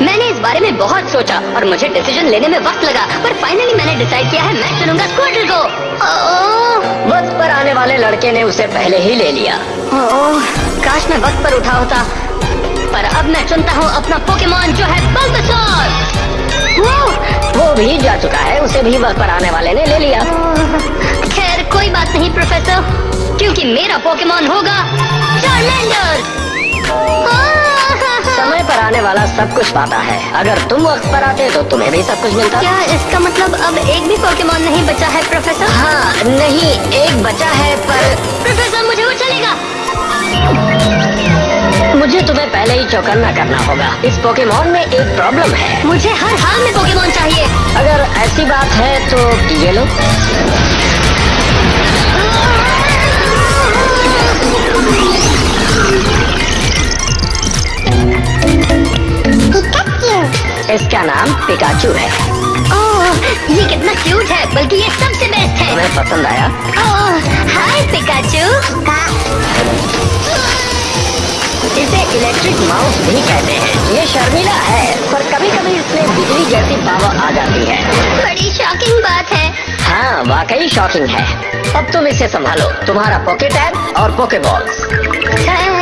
मैंने इस बारे में बहुत सोचा और मुझे डिसीज़न लेने में वक्त लगा पर फाइनली मैंने डिसाइड किया है मैं चुनूँगा स्क्वाड्रल को। वक्त पर आने वाले लड़के ने उसे पहले ही ले लिया। ओह, काश मैं वक्त पर उठा होता। पर अब मैं चुनता हूँ अपना पोकेमोन जो है बल्बासोर वो भी जा चुका है उसे भी वक्त पर आने वाले ने ले लिया। खैर कोई बात नहीं प्रोफेसर क्योंकि मेरा पोकेमोन होगा चार्मेंडर आने वाला सब कुछ पाता है। अगर तुम वक्त पर आते तो तुम्हें भी सब कुछ मिलता। क्या इसका मतलब अब एक भी पोकेमोन नहीं बचा है प्रोफेसर हाँ नहीं एक बचा है पर प्रोफेसर मुझे वो चलेगा। मुझे तुम्हें पहले ही चौकन्ना करना होगा। इस पोकेमोन में एक प्रॉब्लम है। मुझे हर हाल में पोकेमोन चाहिए। अगर ऐसी बात है तो ये लो। इसका नाम पिकाचू है। ओह, ये कितना क्यूट है बल्कि ये सबसे बेस्ट है। तुम्हें पसंद आया? ओह, हाय पिकाचू इसे इलेक्ट्रिक माउस भी कहते हैं। ये शर्मिला है पर कभी कभी इसमें बिजली जैसी पावर आ जाती है। बड़ी शॉकिंग बात है। हाँ वाकई शॉकिंग है। अब तुम इसे संभालो। तुम्हारा पॉकेट टैग और पोकेबॉल्स थैंक यू